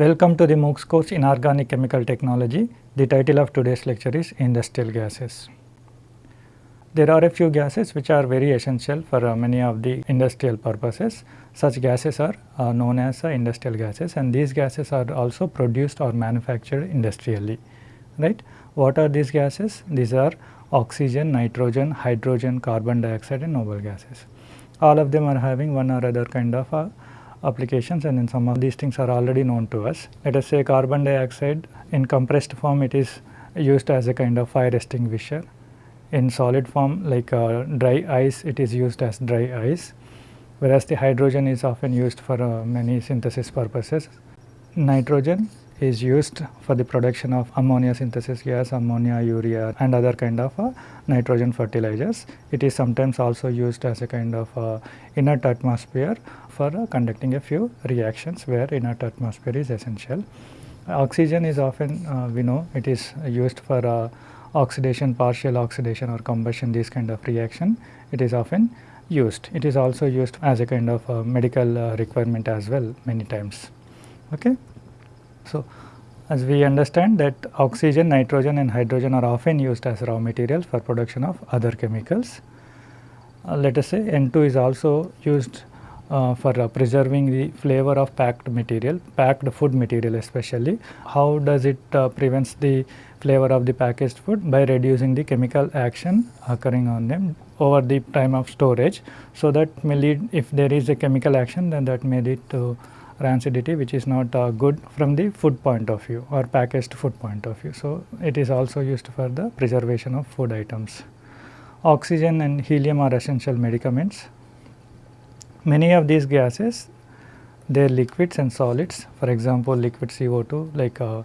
Welcome to the MOOCs course in Organic Chemical Technology. The title of today's lecture is Industrial Gases. There are a few gases which are very essential for uh, many of the industrial purposes. Such gases are uh, known as uh, industrial gases and these gases are also produced or manufactured industrially. Right? What are these gases? These are oxygen, nitrogen, hydrogen, carbon dioxide and noble gases. All of them are having one or other kind of uh, applications and then some of these things are already known to us. Let us say carbon dioxide in compressed form it is used as a kind of fire extinguisher. In solid form like uh, dry ice it is used as dry ice whereas the hydrogen is often used for uh, many synthesis purposes. Nitrogen is used for the production of ammonia synthesis gas, ammonia, urea and other kind of uh, nitrogen fertilizers. It is sometimes also used as a kind of uh, inert atmosphere for uh, conducting a few reactions where inert atmosphere is essential. Oxygen is often uh, we know it is used for uh, oxidation, partial oxidation or combustion these kind of reaction. It is often used. It is also used as a kind of uh, medical requirement as well many times. Okay. So, as we understand that oxygen, nitrogen and hydrogen are often used as raw materials for production of other chemicals. Uh, let us say N2 is also used uh, for uh, preserving the flavor of packed material, packed food material especially. How does it uh, prevents the flavor of the packaged food? By reducing the chemical action occurring on them over the time of storage. So, that may lead if there is a chemical action then that may lead to rancidity which is not uh, good from the food point of view or packaged food point of view. So, it is also used for the preservation of food items. Oxygen and helium are essential medicaments. Many of these gases they are liquids and solids for example liquid CO2 like uh,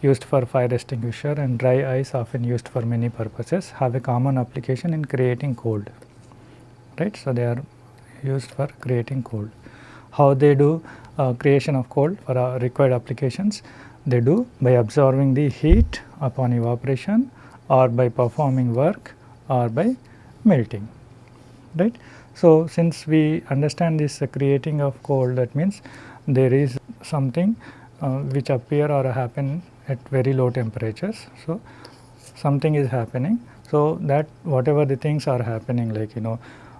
used for fire extinguisher and dry ice often used for many purposes have a common application in creating cold right. So, they are used for creating cold. How they do uh, creation of cold for required applications? They do by absorbing the heat upon evaporation or by performing work or by melting right. So, since we understand this creating of cold that means there is something uh, which appear or happen at very low temperatures. So, something is happening. So, that whatever the things are happening like you know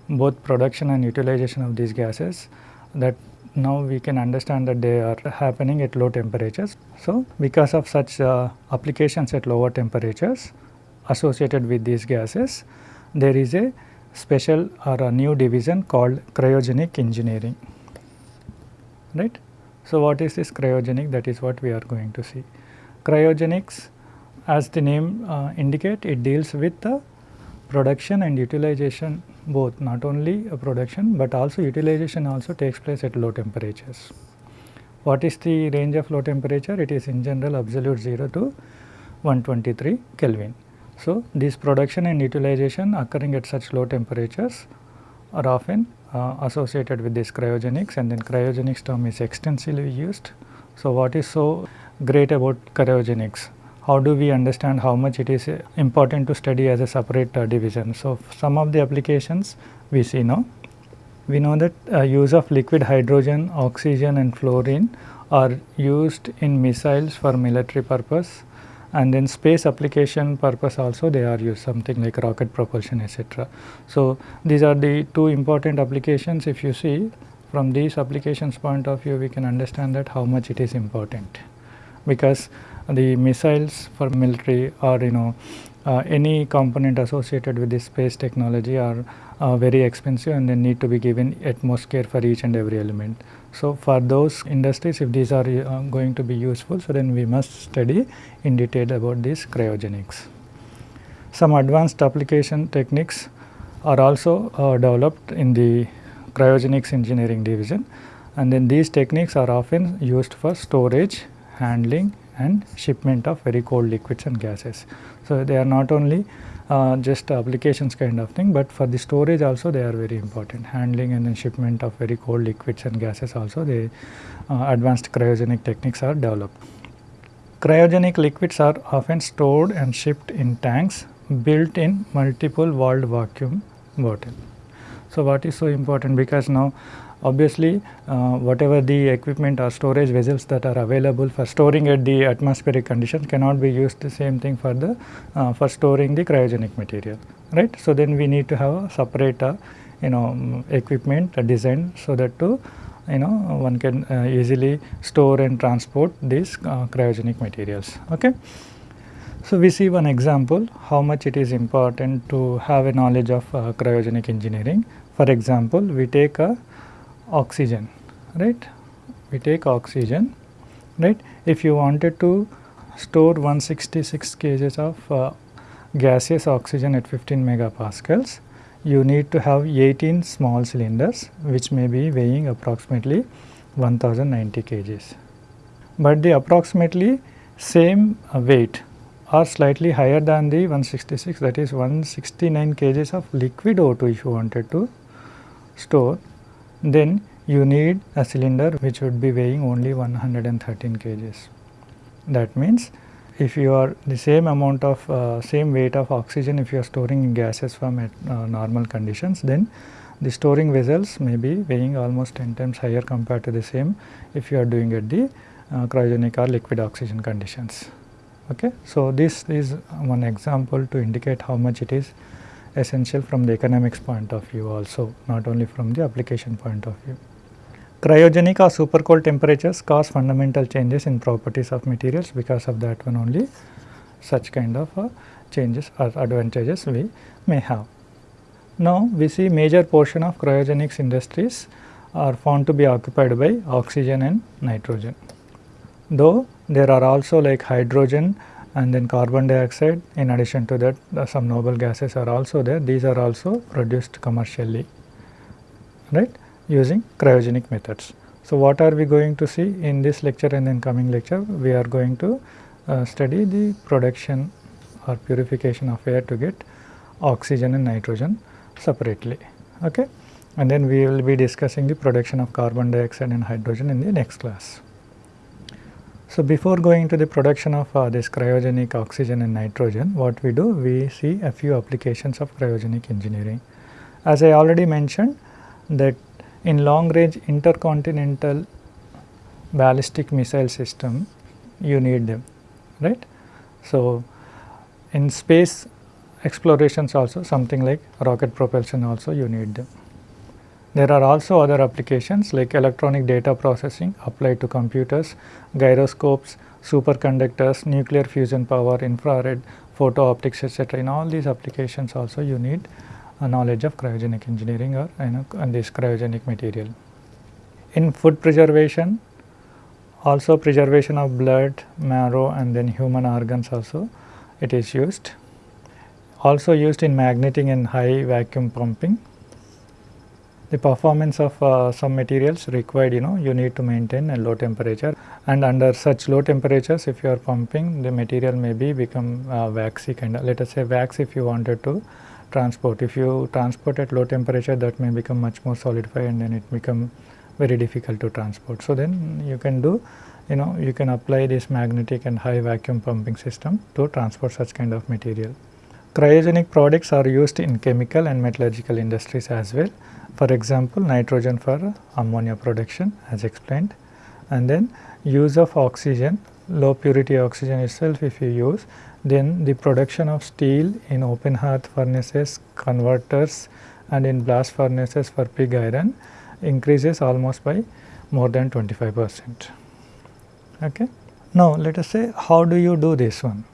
both production and utilization of these gases that now we can understand that they are happening at low temperatures. So, because of such uh, applications at lower temperatures associated with these gases, there is a special or a new division called cryogenic engineering, right. So, what is this cryogenic that is what we are going to see. Cryogenics as the name uh, indicate it deals with the production and utilization both not only production, but also utilization also takes place at low temperatures. What is the range of low temperature? It is in general absolute 0 to 123 Kelvin. So, this production and utilization occurring at such low temperatures are often uh, associated with this cryogenics and then cryogenics term is extensively used. So, what is so great about cryogenics? How do we understand how much it is important to study as a separate uh, division? So, some of the applications we see now. We know that uh, use of liquid hydrogen, oxygen and fluorine are used in missiles for military purpose and then space application purpose also they are used something like rocket propulsion etc. So, these are the two important applications if you see from these applications point of view we can understand that how much it is important because the missiles for military or you know uh, any component associated with this space technology are uh, very expensive and they need to be given utmost care for each and every element. So, for those industries if these are uh, going to be useful so then we must study in detail about these cryogenics. Some advanced application techniques are also uh, developed in the cryogenics engineering division and then these techniques are often used for storage, handling and shipment of very cold liquids and gases. So, they are not only uh, just applications kind of thing, but for the storage also they are very important handling and then shipment of very cold liquids and gases also the uh, advanced cryogenic techniques are developed. Cryogenic liquids are often stored and shipped in tanks built in multiple walled vacuum bottle. So, what is so important because now obviously uh, whatever the equipment or storage vessels that are available for storing at the atmospheric conditions cannot be used the same thing for the uh, for storing the cryogenic material right. So, then we need to have a separate uh, you know um, equipment designed so that to you know one can uh, easily store and transport these uh, cryogenic materials. Okay. So, we see one example how much it is important to have a knowledge of uh, cryogenic engineering. For example, we take a oxygen right? We take oxygen right? If you wanted to store 166 kgs of uh, gaseous oxygen at 15 megapascals you need to have 18 small cylinders which may be weighing approximately 1090 kgs but the approximately same uh, weight are slightly higher than the 166 that is 169 kgs of liquid O2 if you wanted to store then you need a cylinder which would be weighing only 113 kgs. That means if you are the same amount of uh, same weight of oxygen if you are storing gases from at, uh, normal conditions then the storing vessels may be weighing almost 10 times higher compared to the same if you are doing at the uh, cryogenic or liquid oxygen conditions. Okay. So, this is one example to indicate how much it is essential from the economics point of view also not only from the application point of view. Cryogenic or super cold temperatures cause fundamental changes in properties of materials because of that one only such kind of uh, changes or advantages we may have. Now, we see major portion of cryogenics industries are found to be occupied by oxygen and nitrogen. Though there are also like hydrogen and then carbon dioxide in addition to that uh, some noble gases are also there these are also produced commercially right using cryogenic methods. So, what are we going to see in this lecture and in coming lecture we are going to uh, study the production or purification of air to get oxygen and nitrogen separately okay and then we will be discussing the production of carbon dioxide and hydrogen in the next class. So, before going to the production of uh, this cryogenic oxygen and nitrogen, what we do? We see a few applications of cryogenic engineering. As I already mentioned that in long range intercontinental ballistic missile system, you need them, right. So, in space explorations also something like rocket propulsion also you need them. There are also other applications like electronic data processing applied to computers, gyroscopes, superconductors, nuclear fusion power, infrared, photo optics etc. In all these applications also you need a knowledge of cryogenic engineering or you know and this cryogenic material. In food preservation also preservation of blood, marrow and then human organs also it is used. Also used in magnetic and high vacuum pumping the performance of uh, some materials required you know you need to maintain a low temperature and under such low temperatures if you are pumping the material may be become uh, waxy kind of let us say wax if you wanted to transport if you transport at low temperature that may become much more solidified and then it become very difficult to transport. So, then you can do you know you can apply this magnetic and high vacuum pumping system to transport such kind of material. Cryogenic products are used in chemical and metallurgical industries as well for example, nitrogen for ammonia production as explained and then use of oxygen, low purity oxygen itself if you use, then the production of steel in open hearth furnaces, converters and in blast furnaces for pig iron increases almost by more than 25 percent. Okay. Now, let us say how do you do this one?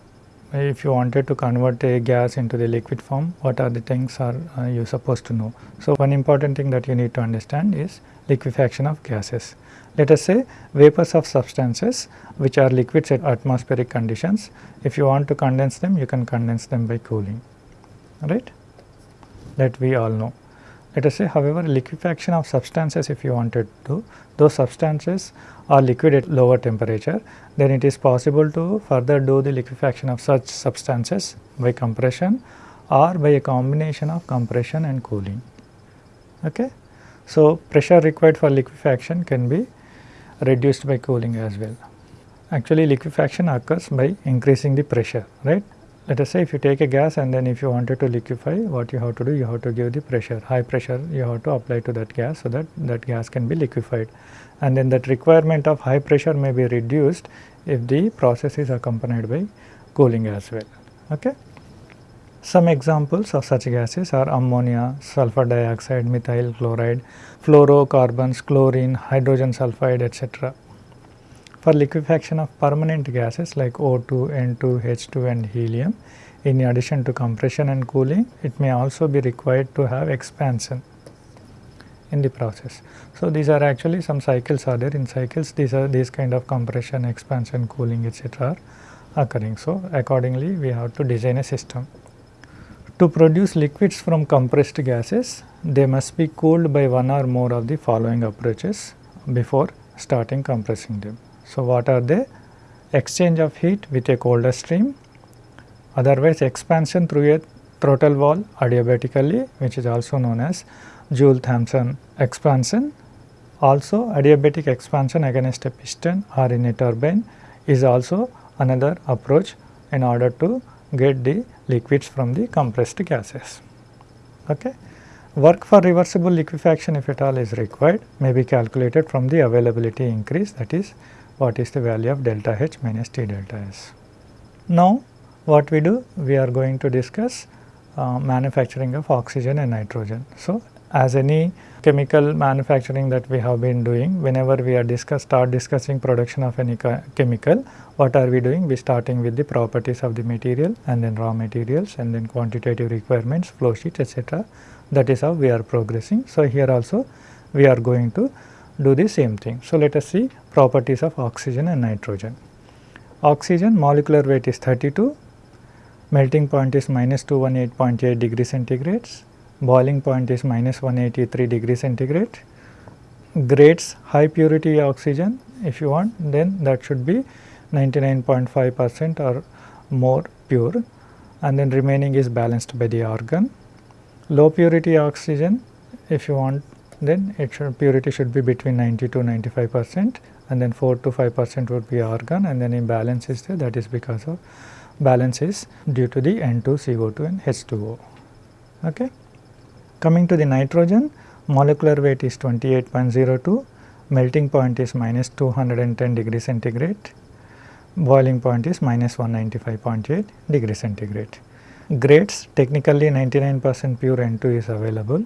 If you wanted to convert a gas into the liquid form, what are the things are uh, you supposed to know. So, one important thing that you need to understand is liquefaction of gases. Let us say vapors of substances which are liquids at atmospheric conditions. If you want to condense them, you can condense them by cooling, right? That we all know. Let us say however, liquefaction of substances if you wanted to, those substances are liquid at lower temperature, then it is possible to further do the liquefaction of such substances by compression or by a combination of compression and cooling. Okay? So, pressure required for liquefaction can be reduced by cooling as well. Actually liquefaction occurs by increasing the pressure right let us say if you take a gas and then if you wanted to liquefy what you have to do you have to give the pressure high pressure you have to apply to that gas so that that gas can be liquefied and then that requirement of high pressure may be reduced if the process is accompanied by cooling as well. Okay. Some examples of such gases are ammonia, sulfur dioxide, methyl chloride, fluorocarbons, chlorine, hydrogen sulfide etc. For liquefaction of permanent gases like O2, N2, H2 and helium, in addition to compression and cooling, it may also be required to have expansion in the process. So, these are actually some cycles are there in cycles these are these kind of compression, expansion, cooling etc. are occurring. So, accordingly we have to design a system. To produce liquids from compressed gases, they must be cooled by one or more of the following approaches before starting compressing them. So, what are they? Exchange of heat with a colder stream, otherwise expansion through a throttle valve adiabatically which is also known as Joule-Thomson expansion. Also adiabatic expansion against a piston or in a turbine is also another approach in order to get the liquids from the compressed gases. Okay. Work for reversible liquefaction if at all is required may be calculated from the availability increase that is what is the value of delta H minus T delta S. Now, what we do? We are going to discuss uh, manufacturing of oxygen and nitrogen. So, as any chemical manufacturing that we have been doing whenever we are discuss start discussing production of any chemical what are we doing we starting with the properties of the material and then raw materials and then quantitative requirements flow sheet etc that is how we are progressing so here also we are going to do the same thing so let us see properties of oxygen and nitrogen oxygen molecular weight is 32 melting point is minus 218.8 degree centigrades boiling point is minus 183 degree centigrade. Grades high purity oxygen if you want then that should be 99.5 percent or more pure and then remaining is balanced by the argon. Low purity oxygen if you want then should purity should be between 90 to 95 percent and then 4 to 5 percent would be argon and then imbalance is there that is because of balance is due to the N2 CO2 and H2O. Okay. Coming to the nitrogen, molecular weight is 28.02, melting point is minus 210 degree centigrade, boiling point is minus 195.8 degree centigrade. Grades technically 99 percent pure N2 is available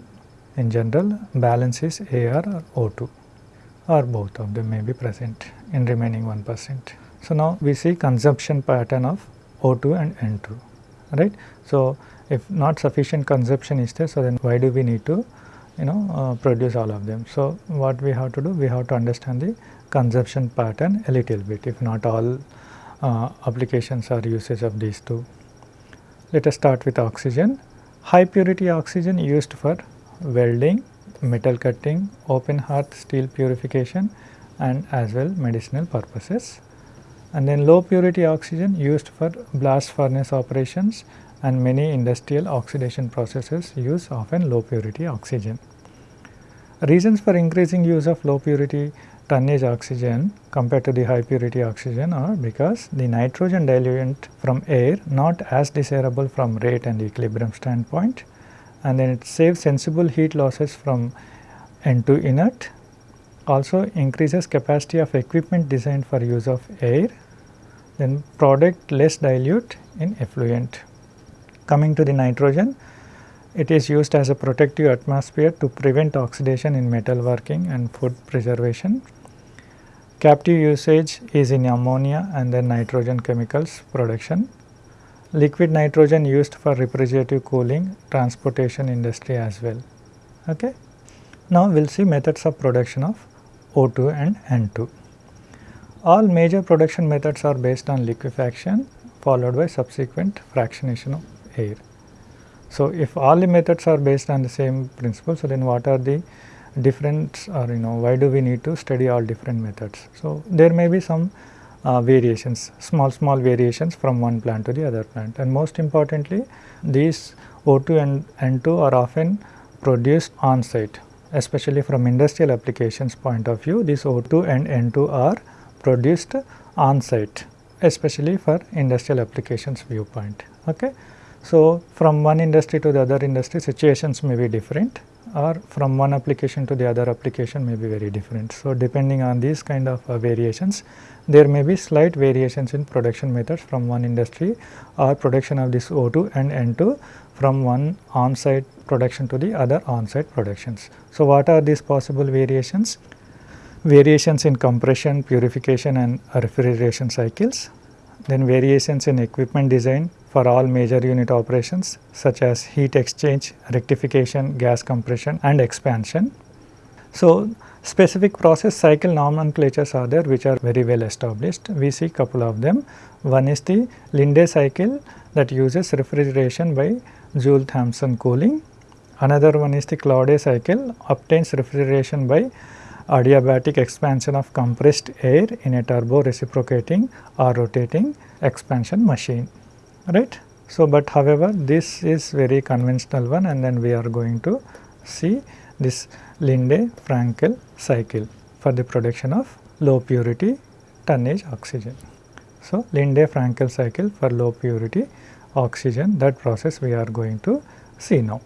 in general balance is AR or O2 or both of them may be present in remaining 1 percent. So, now we see consumption pattern of O2 and N2 right. So, if not sufficient consumption is there, so then why do we need to you know uh, produce all of them. So, what we have to do? We have to understand the consumption pattern a little bit if not all uh, applications are usage of these two. Let us start with oxygen. High purity oxygen used for welding, metal cutting, open hearth steel purification and as well medicinal purposes. And then low purity oxygen used for blast furnace operations and many industrial oxidation processes use often low purity oxygen. Reasons for increasing use of low purity tonnage oxygen compared to the high purity oxygen are because the nitrogen diluent from air not as desirable from rate and equilibrium standpoint and then it saves sensible heat losses from N2 inert also increases capacity of equipment designed for use of air then product less dilute in effluent Coming to the nitrogen, it is used as a protective atmosphere to prevent oxidation in metal working and food preservation. Captive usage is in ammonia and then nitrogen chemicals production. Liquid nitrogen used for refrigerative cooling, transportation industry as well. Okay. Now, we will see methods of production of O2 and N2. All major production methods are based on liquefaction followed by subsequent fractionation of air. So, if all the methods are based on the same principle, so then what are the different or you know why do we need to study all different methods. So, there may be some uh, variations, small small variations from one plant to the other plant and most importantly these O2 and N2 are often produced on site especially from industrial applications point of view these O2 and N2 are produced on site especially for industrial applications viewpoint Okay. So, from one industry to the other industry situations may be different or from one application to the other application may be very different. So, depending on these kind of uh, variations there may be slight variations in production methods from one industry or production of this O2 and N2 from one on-site production to the other on-site productions. So, what are these possible variations? Variations in compression, purification and refrigeration cycles, then variations in equipment design for all major unit operations such as heat exchange, rectification, gas compression and expansion. So, Specific process cycle nomenclatures are there which are very well established. We see couple of them. One is the Linde cycle that uses refrigeration by Joule-Thomson cooling. Another one is the Claude cycle obtains refrigeration by adiabatic expansion of compressed air in a turbo reciprocating or rotating expansion machine right. So, but however, this is very conventional one and then we are going to see this Linde-Frankl cycle for the production of low purity tonnage oxygen. So, Linde-Frankl cycle for low purity oxygen that process we are going to see now.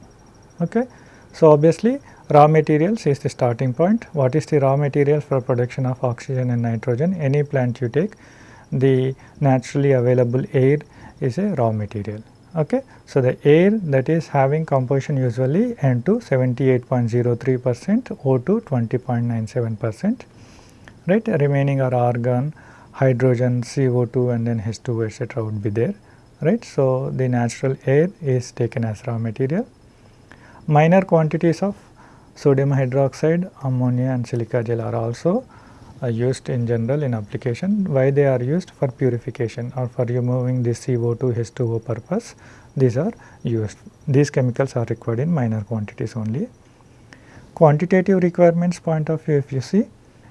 Okay. So, obviously raw materials is the starting point. What is the raw material for production of oxygen and nitrogen? Any plant you take the naturally available air is a raw material. Okay. So, the air that is having composition usually N2 78.03 percent, O2 20.97 percent, right. Remaining are argon, hydrogen, CO2 and then H2 etc. would be there, right. So, the natural air is taken as raw material. Minor quantities of sodium hydroxide, ammonia and silica gel are also are used in general in application. Why they are used? For purification or for removing this CO2 H2O purpose these are used. These chemicals are required in minor quantities only. Quantitative requirements point of view if you see,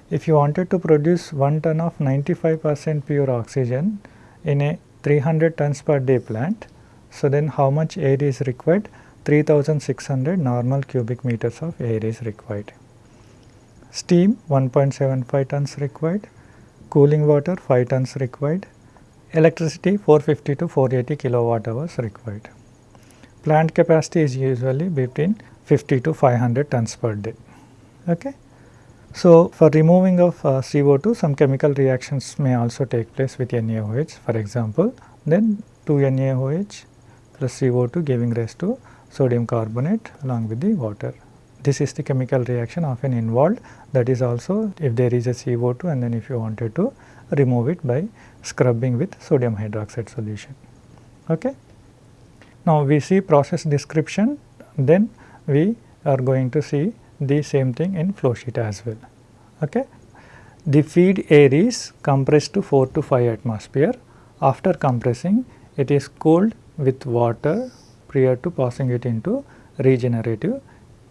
if you wanted to produce 1 ton of 95 percent pure oxygen in a 300 tons per day plant, so then how much air is required? 3600 normal cubic meters of air is required steam 1.75 tons required, cooling water 5 tons required, electricity 450 to 480 kilowatt hours required. Plant capacity is usually between 50 to 500 tons per day. Okay. So, for removing of uh, CO2 some chemical reactions may also take place with NaOH for example, then 2 NaOH plus CO2 giving rise to sodium carbonate along with the water this is the chemical reaction often involved that is also if there is a CO2 and then if you wanted to remove it by scrubbing with sodium hydroxide solution. Okay. Now, we see process description then we are going to see the same thing in flow sheet as well. Okay. The feed air is compressed to 4 to 5 atmosphere. After compressing it is cooled with water prior to passing it into regenerative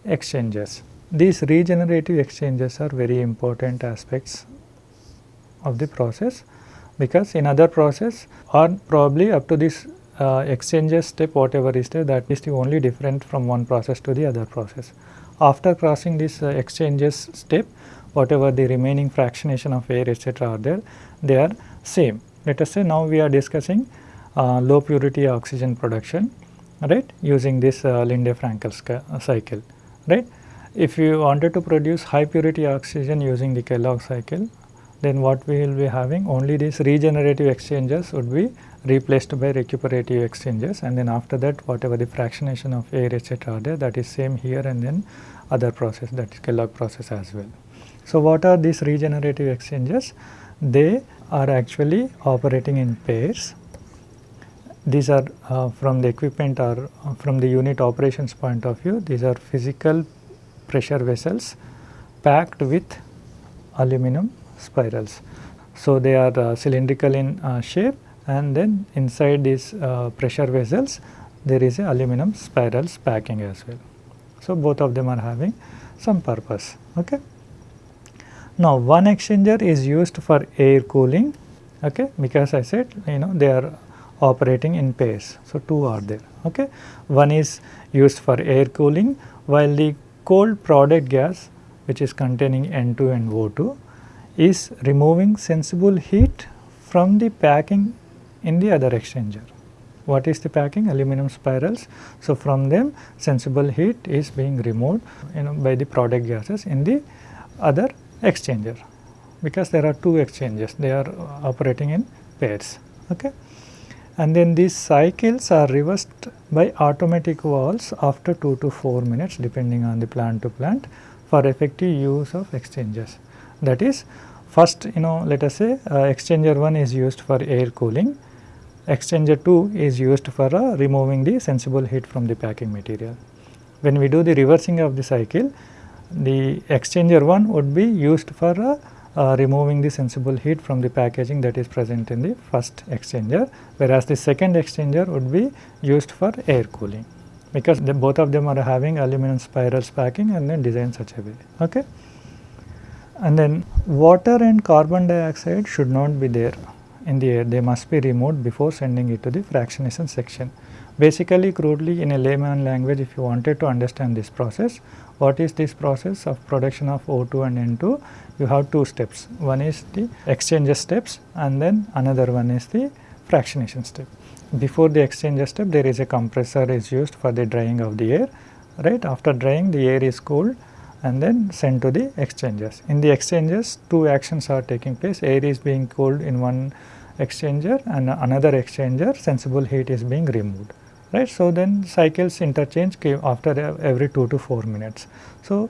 exchanges. These regenerative exchanges are very important aspects of the process because in other process or probably up to this uh, exchanges step whatever is there that is the only different from one process to the other process. After crossing this uh, exchanges step whatever the remaining fractionation of air etc. are there they are same. Let us say now we are discussing uh, low purity oxygen production right using this uh, Linde-Frankl cycle right. If you wanted to produce high purity oxygen using the Kellogg cycle, then what we will be having only these regenerative exchanges would be replaced by recuperative exchanges and then after that whatever the fractionation of air etc. are there that is same here and then other process that is Kellogg process as well. So, what are these regenerative exchanges? They are actually operating in pairs. These are uh, from the equipment or uh, from the unit operations point of view, these are physical pressure vessels packed with aluminum spirals. So, they are uh, cylindrical in uh, shape and then inside these uh, pressure vessels there is a aluminum spirals packing as well. So, both of them are having some purpose. Okay. Now, one exchanger is used for air cooling okay, because I said you know they are operating in pairs. So, two are there. Okay. One is used for air cooling while the cold product gas which is containing N2 and O2 is removing sensible heat from the packing in the other exchanger. what is the packing aluminum spirals. So, from them sensible heat is being removed you know by the product gases in the other exchanger because there are two exchanges they are operating in pairs. Okay. And then these cycles are reversed by automatic valves after 2 to 4 minutes depending on the plant to plant for effective use of exchangers. That is first you know let us say uh, exchanger 1 is used for air cooling, exchanger 2 is used for uh, removing the sensible heat from the packing material. When we do the reversing of the cycle, the exchanger 1 would be used for uh, uh, removing the sensible heat from the packaging that is present in the first exchanger, whereas the second exchanger would be used for air cooling because the, both of them are having aluminum spirals packing and then designed such a way. Okay? And then water and carbon dioxide should not be there in the air, they must be removed before sending it to the fractionation section. Basically crudely in a layman language if you wanted to understand this process, what is this process of production of O2 and N2? You have two steps, one is the exchanger steps and then another one is the fractionation step. Before the exchanger step there is a compressor is used for the drying of the air, right. After drying the air is cooled and then sent to the exchangers. In the exchangers two actions are taking place, air is being cooled in one exchanger and another exchanger sensible heat is being removed right. So, then cycles interchange after every 2 to 4 minutes. So,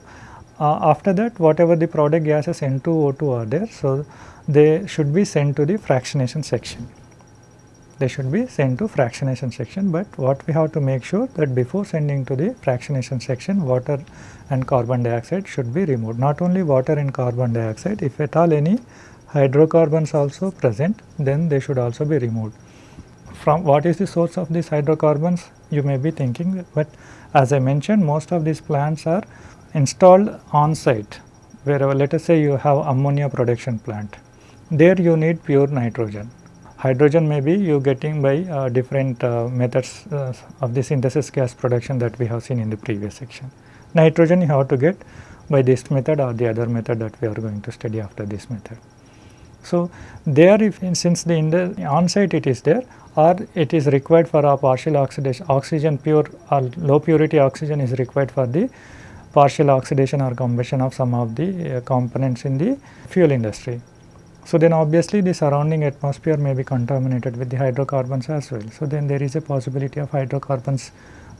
uh, after that whatever the product gases N2, O2 are there. So, they should be sent to the fractionation section. They should be sent to fractionation section, but what we have to make sure that before sending to the fractionation section water and carbon dioxide should be removed. Not only water and carbon dioxide, if at all any hydrocarbons also present, then they should also be removed from what is the source of these hydrocarbons you may be thinking, but as I mentioned most of these plants are installed on site wherever let us say you have ammonia production plant. There you need pure nitrogen. Hydrogen may be you getting by uh, different uh, methods uh, of the synthesis gas production that we have seen in the previous section. Nitrogen you have to get by this method or the other method that we are going to study after this method. So, there if since the on site it is there or it is required for a partial oxidation oxygen pure or low purity oxygen is required for the partial oxidation or combustion of some of the uh, components in the fuel industry. So, then obviously the surrounding atmosphere may be contaminated with the hydrocarbons as well. So, then there is a possibility of hydrocarbons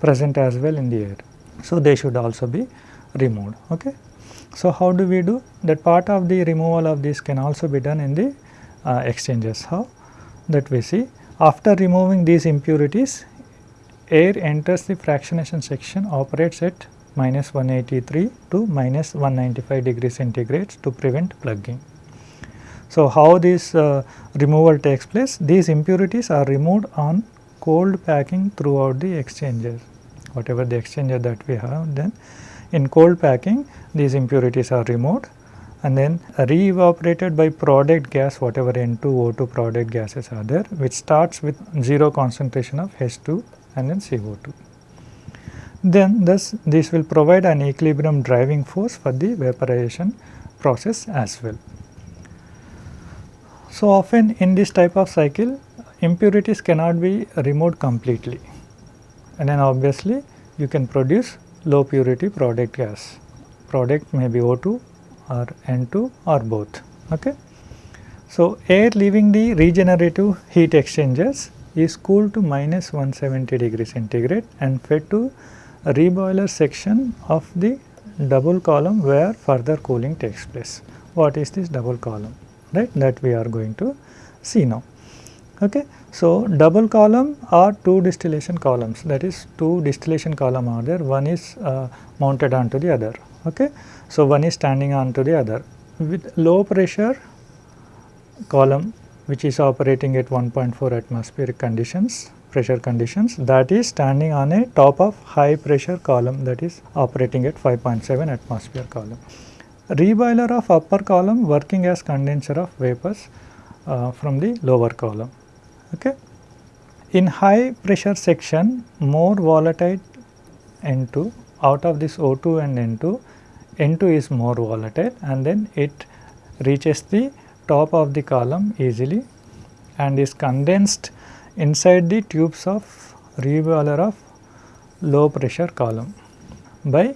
present as well in the air. So, they should also be removed. Okay. So, how do we do that part of the removal of this can also be done in the uh, exchanges. How that we see after removing these impurities, air enters the fractionation section operates at minus 183 to minus 195 degree centigrade to prevent plugging. So, how this uh, removal takes place? These impurities are removed on cold packing throughout the exchanger, whatever the exchanger that we have then in cold packing these impurities are removed and then re-evaporated by product gas whatever N2, O2 product gases are there which starts with 0 concentration of H2 and then CO2. Then thus this will provide an equilibrium driving force for the vaporization process as well. So often in this type of cycle impurities cannot be removed completely and then obviously you can produce low purity product gas. Product may be O2 or N2 or both. Okay. So, air leaving the regenerative heat exchangers is cooled to minus 170 degree centigrade and fed to reboiler section of the double column where further cooling takes place. What is this double column? Right, that we are going to see now. Okay. So, double column are two distillation columns that is two distillation column are there one is uh, mounted onto the other. Okay. So, one is standing onto the other with low pressure column which is operating at 1.4 atmospheric conditions pressure conditions that is standing on a top of high pressure column that is operating at 5.7 atmosphere column. Reboiler of upper column working as condenser of vapors uh, from the lower column. Okay. In high pressure section more volatile N2 out of this O2 and N2 N2 is more volatile and then it reaches the top of the column easily and is condensed inside the tubes of reboiler of low pressure column by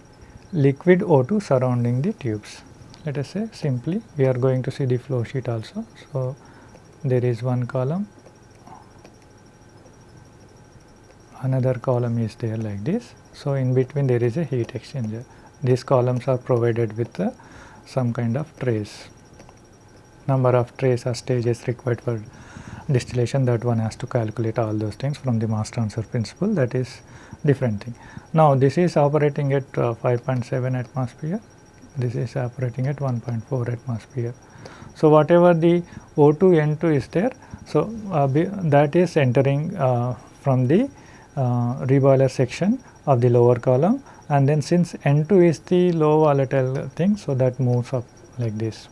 liquid O2 surrounding the tubes. Let us say simply we are going to see the flow sheet also. So, there is one column, another column is there like this. So, in between there is a heat exchanger. These columns are provided with uh, some kind of trays. Number of trays or stages required for distillation that one has to calculate all those things from the mass transfer principle that is different thing. Now, this is operating at uh, 5.7 atmosphere, this is operating at 1.4 atmosphere. So, whatever the O2 N2 is there, so uh, that is entering uh, from the uh, reboiler section of the lower column and then since N2 is the low volatile thing, so that moves up like this,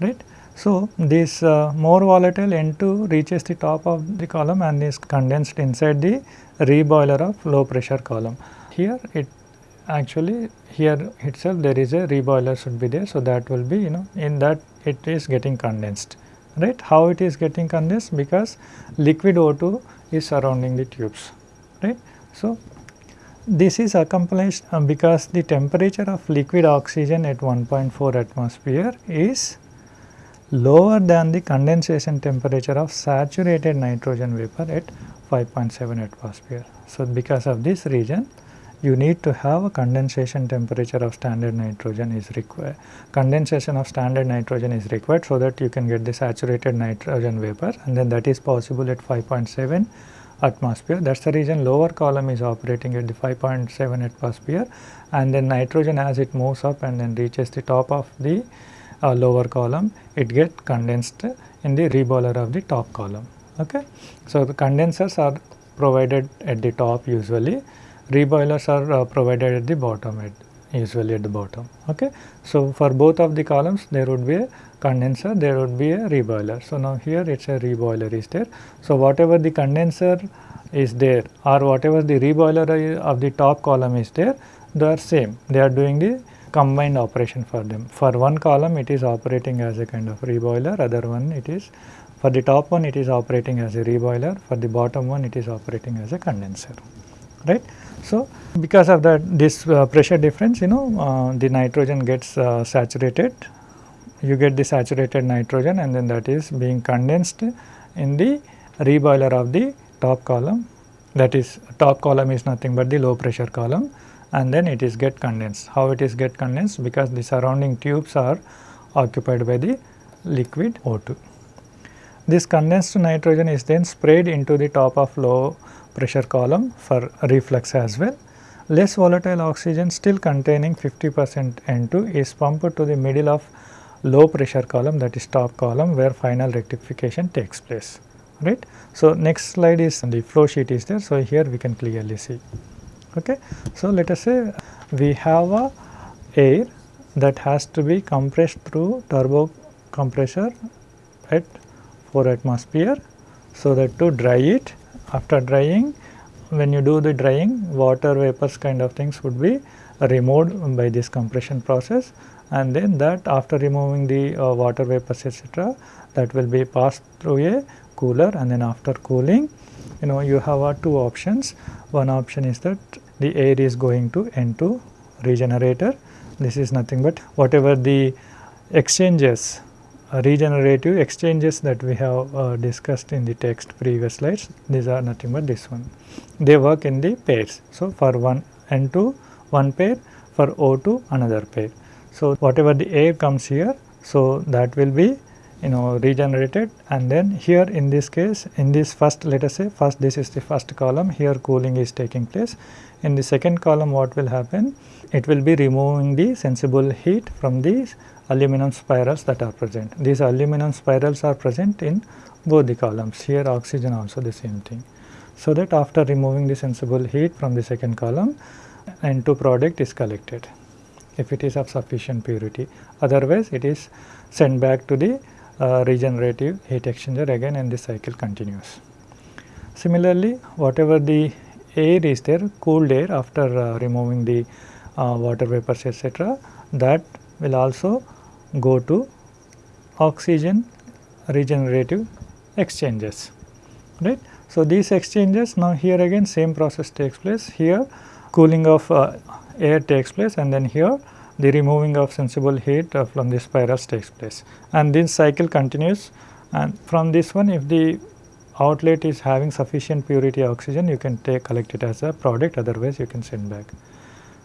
right. So, this uh, more volatile N2 reaches the top of the column and is condensed inside the reboiler of low pressure column. Here it actually here itself there is a reboiler should be there. So, that will be you know in that it is getting condensed right. How it is getting condensed because liquid O2 is surrounding the tubes right. So, this is accomplished uh, because the temperature of liquid oxygen at 1.4 atmosphere is lower than the condensation temperature of saturated nitrogen vapor at 5.7 atmosphere. So, because of this reason you need to have a condensation temperature of standard nitrogen is required. Condensation of standard nitrogen is required so that you can get the saturated nitrogen vapor and then that is possible at 5.7 atmosphere. That is the reason lower column is operating at the 5.7 atmosphere and then nitrogen as it moves up and then reaches the top of the uh, lower column, it get condensed in the reboiler of the top column. Okay. So, the condensers are provided at the top usually, reboilers are uh, provided at the bottom at usually at the bottom. Okay. So, for both of the columns there would be a condenser, there would be a reboiler. So, now here it is a reboiler is there. So, whatever the condenser is there or whatever the reboiler of the top column is there, they are same, they are doing the combined operation for them. For one column it is operating as a kind of reboiler, other one it is for the top one it is operating as a reboiler, for the bottom one it is operating as a condenser, right. So, because of that this uh, pressure difference you know uh, the nitrogen gets uh, saturated, you get the saturated nitrogen and then that is being condensed in the reboiler of the top column. That is top column is nothing but the low pressure column and then it is get condensed. How it is get condensed? Because the surrounding tubes are occupied by the liquid O2. This condensed nitrogen is then sprayed into the top of low pressure column for reflux as well. Less volatile oxygen still containing 50 percent N2 is pumped to the middle of low pressure column that is top column where final rectification takes place right. So, next slide is the flow sheet is there. So, here we can clearly see. Okay. So, let us say we have a air that has to be compressed through turbo compressor at 4 atmosphere. So, that to dry it after drying when you do the drying water vapors kind of things would be removed by this compression process and then that after removing the uh, water vapors etc that will be passed through a cooler and then after cooling you know you have uh, two options one option is that the air is going to N2 regenerator. This is nothing but whatever the exchanges uh, regenerative exchanges that we have uh, discussed in the text previous slides these are nothing but this one they work in the pairs. So, for one N2 one pair for O2 another pair. So, whatever the air comes here so that will be you know regenerated and then here in this case in this first let us say first this is the first column here cooling is taking place in the second column what will happen? It will be removing the sensible heat from these aluminum spirals that are present. These aluminum spirals are present in both the columns, here oxygen also the same thing. So that after removing the sensible heat from the second column, N2 product is collected if it is of sufficient purity. Otherwise, it is sent back to the regenerative heat exchanger again and the cycle continues. Similarly, whatever the air is there cooled air after uh, removing the uh, water vapors etc. that will also go to oxygen regenerative exchanges right. So, these exchanges now here again same process takes place here cooling of uh, air takes place and then here the removing of sensible heat uh, from the spirals takes place. And this cycle continues. And from this one if the outlet is having sufficient purity oxygen you can take collect it as a product. Otherwise you can send back.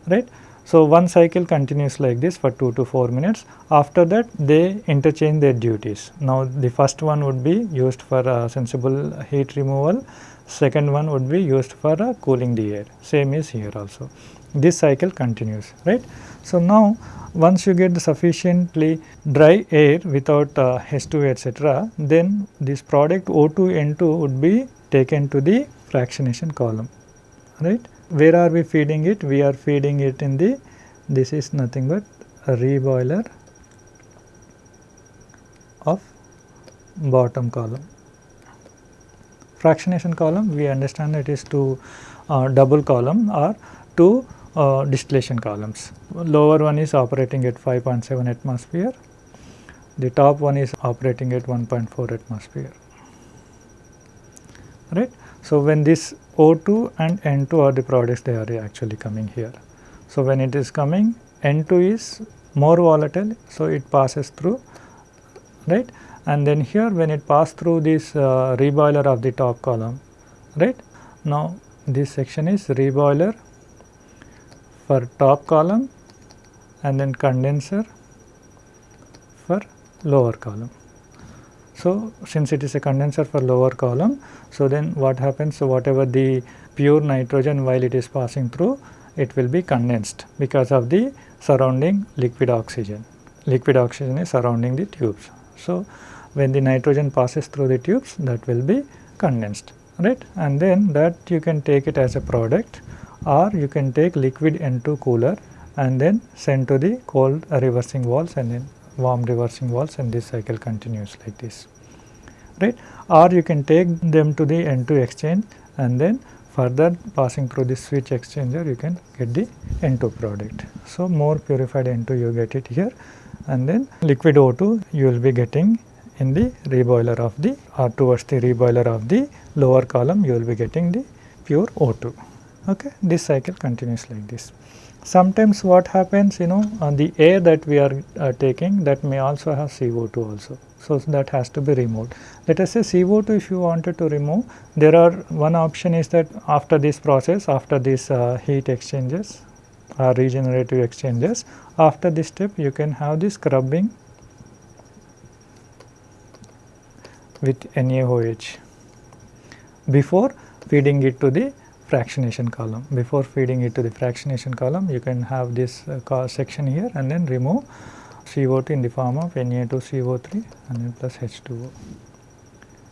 Right. So, one cycle continues like this for 2 to 4 minutes. After that they interchange their duties. Now, the first one would be used for uh, sensible heat removal, second one would be used for uh, cooling the air. Same is here also. This cycle continues. Right. So, now once you get the sufficiently dry air without uh, H2 etc., then this product O2 N2 would be taken to the fractionation column right where are we feeding it? We are feeding it in the this is nothing but a reboiler of bottom column. Fractionation column we understand it is to uh, double column or two uh, distillation columns. Lower one is operating at 5.7 atmosphere, the top one is operating at 1.4 atmosphere right. So, when this O2 and N2 are the products they are actually coming here. So, when it is coming N2 is more volatile, so it passes through right and then here when it pass through this uh, reboiler of the top column right. Now, this section is reboiler for top column and then condenser for lower column. So, since it is a condenser for lower column, so then what happens? So, whatever the pure nitrogen while it is passing through, it will be condensed because of the surrounding liquid oxygen. Liquid oxygen is surrounding the tubes. So, when the nitrogen passes through the tubes that will be condensed right and then that you can take it as a product or you can take liquid N2 cooler and then send to the cold reversing walls and then warm reversing walls and this cycle continues like this right or you can take them to the N2 exchange and then further passing through the switch exchanger you can get the N2 product. So, more purified N2 you get it here and then liquid O2 you will be getting in the reboiler of the or towards the reboiler of the lower column you will be getting the pure O2. Okay. This cycle continues like this. Sometimes what happens you know uh, the air that we are uh, taking that may also have CO2 also. So, that has to be removed. Let us say CO2 if you wanted to remove there are one option is that after this process after this uh, heat exchanges or regenerative exchanges after this step you can have this scrubbing with NaOH before feeding it to the fractionation column. Before feeding it to the fractionation column, you can have this uh, section here and then remove CO2 in the form of Na2CO3 and then plus H2O.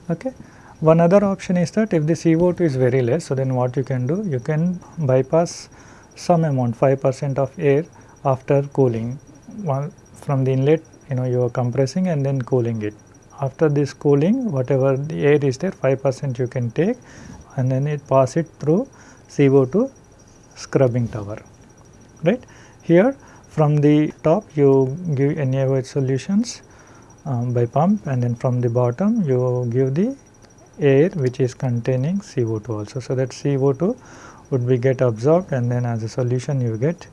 Okay. One other option is that if the CO2 is very less, so then what you can do? You can bypass some amount 5 percent of air after cooling One, from the inlet you know you are compressing and then cooling it. After this cooling whatever the air is there 5 percent you can take and then it pass it through CO2 scrubbing tower right. Here from the top you give NaOH solutions um, by pump and then from the bottom you give the air which is containing CO2 also. So, that CO2 would be get absorbed and then as a solution you get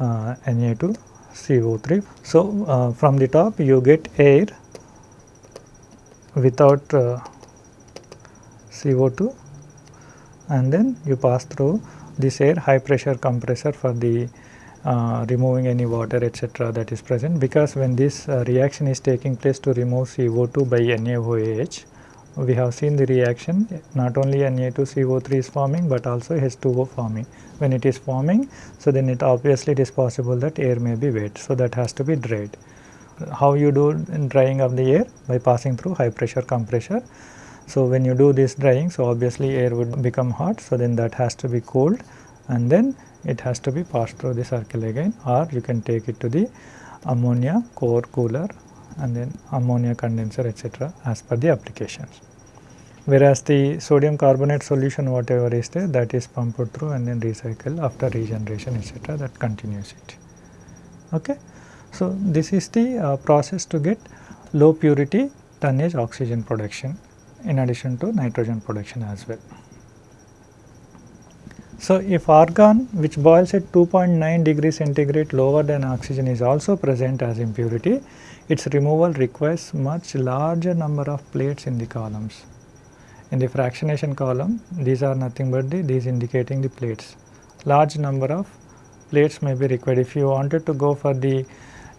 uh, Na2 CO3. So, uh, from the top you get air without uh, CO2 and then you pass through this air high pressure compressor for the uh, removing any water etc. that is present because when this uh, reaction is taking place to remove CO2 by NaOH we have seen the reaction not only Na2CO3 is forming but also H2O forming. When it is forming so then it obviously it is possible that air may be wet so that has to be dried. How you do drying of the air? By passing through high pressure compressor so, when you do this drying, so obviously air would become hot, so then that has to be cooled and then it has to be passed through the circle again or you can take it to the ammonia core cooler and then ammonia condenser etc. as per the applications. Whereas the sodium carbonate solution whatever is there that is pumped through and then recycle after regeneration etc. that continues it. Okay. So, this is the uh, process to get low purity tonnage oxygen production in addition to nitrogen production as well. So, if argon which boils at 2.9 degrees centigrade lower than oxygen is also present as impurity, its removal requires much larger number of plates in the columns. In the fractionation column, these are nothing but the these indicating the plates. Large number of plates may be required. If you wanted to go for the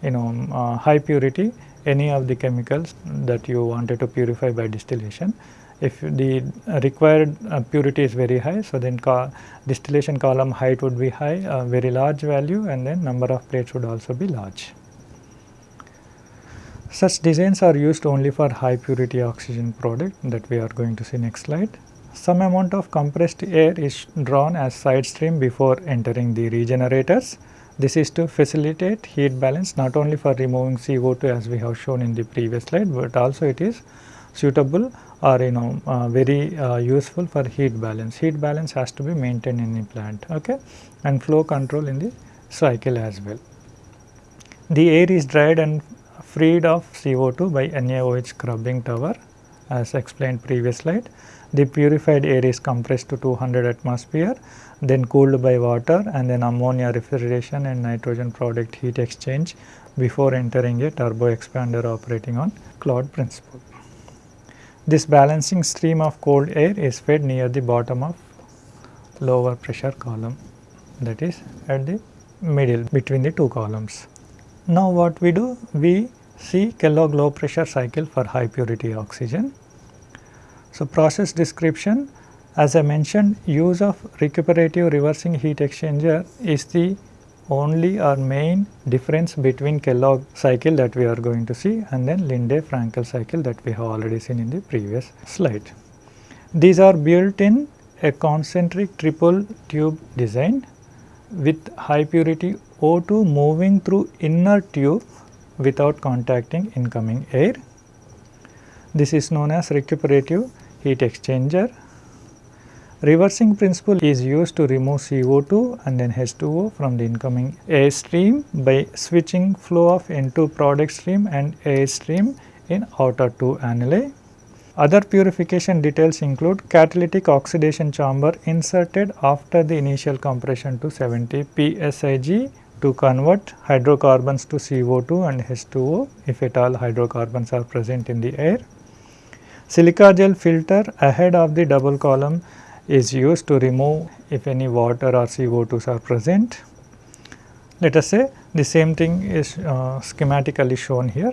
you know uh, high purity, any of the chemicals that you wanted to purify by distillation, if the required uh, purity is very high, so then distillation column height would be high, uh, very large value and then number of plates would also be large. Such designs are used only for high purity oxygen product that we are going to see next slide. Some amount of compressed air is drawn as side stream before entering the regenerators. This is to facilitate heat balance not only for removing CO2 as we have shown in the previous slide, but also it is suitable or you know uh, very uh, useful for heat balance. Heat balance has to be maintained in the plant okay and flow control in the cycle as well. The air is dried and freed of CO2 by NaOH scrubbing tower as explained previous slide. The purified air is compressed to 200 atmosphere then cooled by water and then ammonia refrigeration and nitrogen product heat exchange before entering a turbo expander operating on Claude principle. This balancing stream of cold air is fed near the bottom of lower pressure column that is at the middle between the two columns. Now what we do? We see Kellogg low pressure cycle for high purity oxygen. So, process description as I mentioned use of recuperative reversing heat exchanger is the only or main difference between Kellogg cycle that we are going to see and then Linde-Frankl cycle that we have already seen in the previous slide. These are built in a concentric triple tube design with high purity O2 moving through inner tube without contacting incoming air. This is known as recuperative heat exchanger. Reversing principle is used to remove CO2 and then H2O from the incoming air stream by switching flow of N2 product stream and air stream in outer two annuli. Other purification details include catalytic oxidation chamber inserted after the initial compression to 70 psig to convert hydrocarbons to CO2 and H2O if at all hydrocarbons are present in the air. Silica gel filter ahead of the double column is used to remove if any water or CO2s are present. Let us say the same thing is uh, schematically shown here.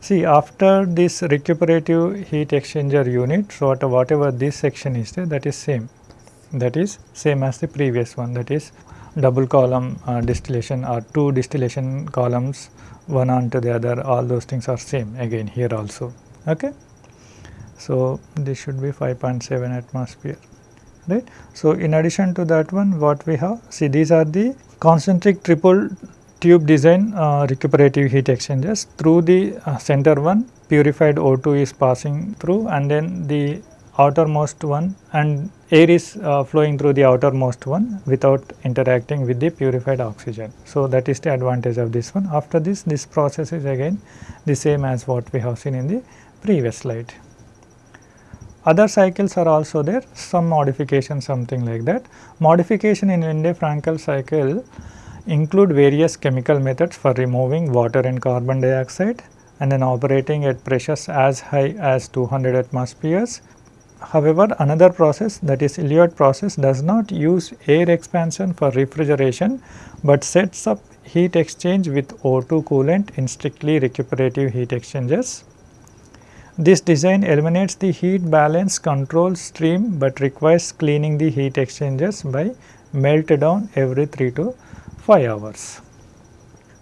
See after this recuperative heat exchanger unit, so whatever this section is there that is same that is same as the previous one that is double column uh, distillation or two distillation columns one onto the other all those things are same again here also okay. So, this should be 5.7 atmosphere right. So, in addition to that one what we have see these are the concentric triple tube design uh, recuperative heat exchangers through the uh, center one purified O2 is passing through and then the outermost one and air is uh, flowing through the outermost one without interacting with the purified oxygen. So, that is the advantage of this one. After this, this process is again the same as what we have seen in the previous slide. Other cycles are also there, some modification something like that. Modification in Linde-Frankl cycle include various chemical methods for removing water and carbon dioxide and then operating at pressures as high as 200 atmospheres However, another process that is Elliott process does not use air expansion for refrigeration, but sets up heat exchange with O2 coolant in strictly recuperative heat exchangers. This design eliminates the heat balance control stream, but requires cleaning the heat exchangers by melt down every 3 to 5 hours.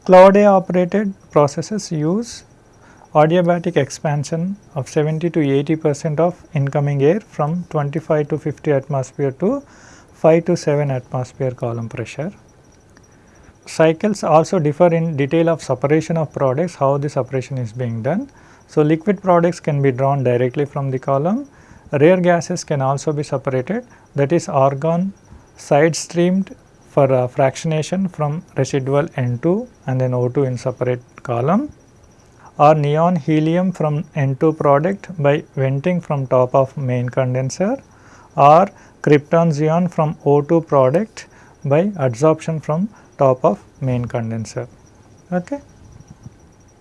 Claude operated processes use adiabatic expansion of 70 to 80 percent of incoming air from 25 to 50 atmosphere to 5 to 7 atmosphere column pressure. Cycles also differ in detail of separation of products, how the separation is being done. So, liquid products can be drawn directly from the column, rare gases can also be separated that is argon side streamed for uh, fractionation from residual N2 and then O2 in separate column or neon helium from N2 product by venting from top of main condenser or krypton xenon from O2 product by adsorption from top of main condenser. Okay.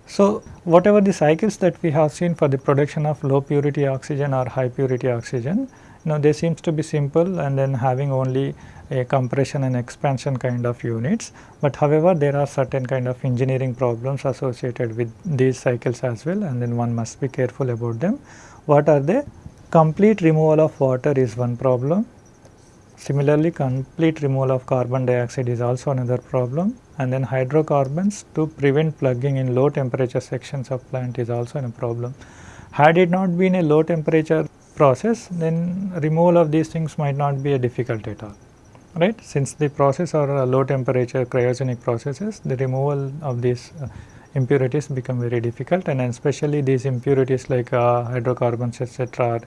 So, whatever the cycles that we have seen for the production of low purity oxygen or high purity oxygen, you know they seems to be simple and then having only a compression and expansion kind of units. But however, there are certain kind of engineering problems associated with these cycles as well and then one must be careful about them. What are they? Complete removal of water is one problem. Similarly, complete removal of carbon dioxide is also another problem and then hydrocarbons to prevent plugging in low temperature sections of plant is also a problem. Had it not been a low temperature process then removal of these things might not be a difficult at all right. Since the process are low temperature cryogenic processes the removal of these uh, impurities become very difficult and especially these impurities like uh, hydrocarbons etc. are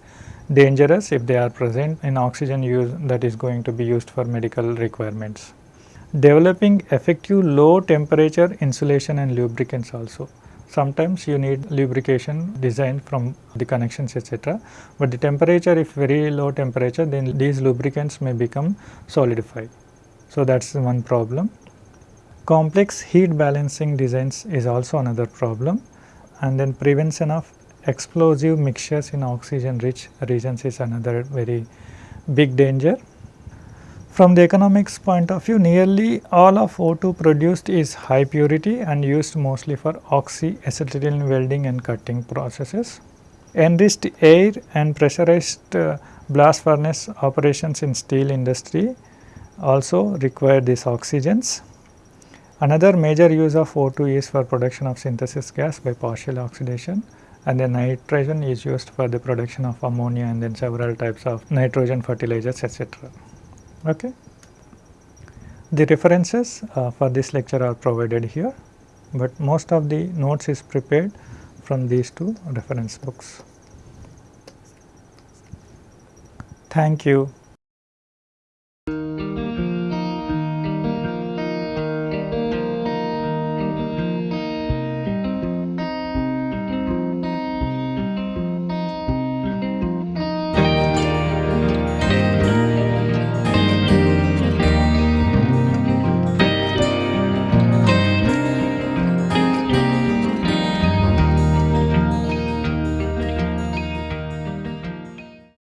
dangerous if they are present in oxygen use that is going to be used for medical requirements. Developing effective low temperature insulation and lubricants also. Sometimes you need lubrication designed from the connections etc. But the temperature if very low temperature then these lubricants may become solidified. So, that is one problem. Complex heat balancing designs is also another problem and then prevention of explosive mixtures in oxygen rich regions is another very big danger. From the economics point of view, nearly all of O2 produced is high purity and used mostly for oxyacetylene welding and cutting processes. Enriched air and pressurized uh, blast furnace operations in steel industry also require these oxygens. Another major use of O2 is for production of synthesis gas by partial oxidation and then nitrogen is used for the production of ammonia and then several types of nitrogen fertilizers etc. Okay. The references uh, for this lecture are provided here, but most of the notes is prepared from these two reference books. Thank you.